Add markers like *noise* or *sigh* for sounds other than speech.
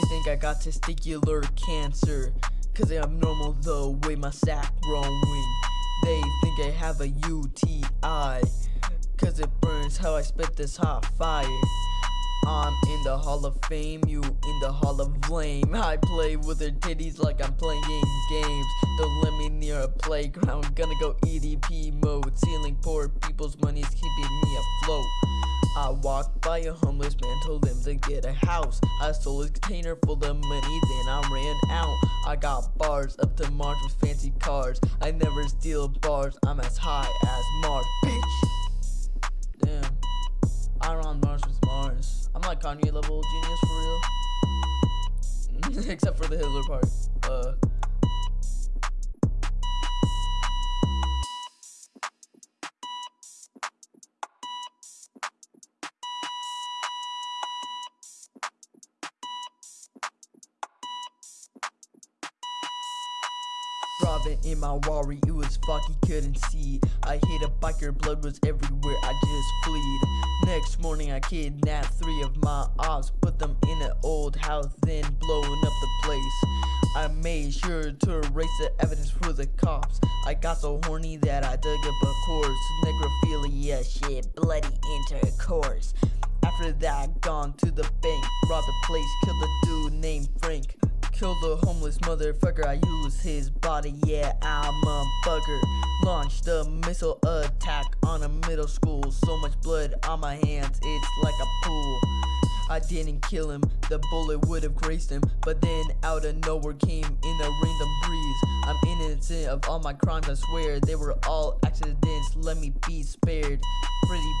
They think I got testicular cancer. Cause I'm normal the way my sack growing. They think I have a UTI. Cause it burns how I spit this hot fire. I'm in the Hall of Fame, you in the Hall of Flame. I play with her titties like I'm playing games. Don't let me near a playground, gonna go EDP mode. Stealing poor people's money's. I walked by a homeless man, told him to get a house. I stole his container full of money, then I ran out. I got bars up to Mars with fancy cars. I never steal bars, I'm as high as Mars, bitch. Damn, I'm on Mars with Mars. I'm like Kanye level genius for real. *laughs* Except for the Hitler part. Uh. Robin in my worry, it was foggy, couldn't see. I hit a biker, blood was everywhere, I just fleed. Next morning, I kidnapped three of my ops, put them in an old house, then blowing up the place. I made sure to erase the evidence for the cops. I got so horny that I dug up a corpse. Necrophilia shit, bloody intercourse. After that, gone to the bank, robbed the place, killed a dude named Frank. Killed the homeless motherfucker, I use his body, yeah, I'm a bugger. Launched a missile attack on a middle school. So much blood on my hands, it's like a pool. I didn't kill him, the bullet would have grazed him. But then out of nowhere came in a random breeze. I'm innocent of all my crimes, I swear. They were all accidents, let me be spared. Prison